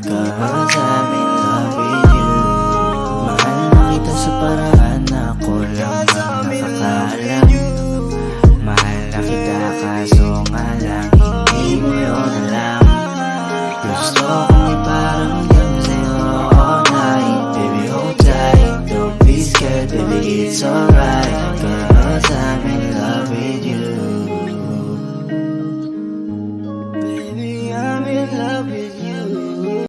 Cause I'm in love with you Mahal na kita sa paraan na ako lang ang nakakaalam. Mahal na kita kaso nga lang hindi mo yun alam. Gusto kong iparamdam sa'yo all night Baby hold tight, don't be scared baby it's alright. Cause I'm in love with you Baby I'm in love with you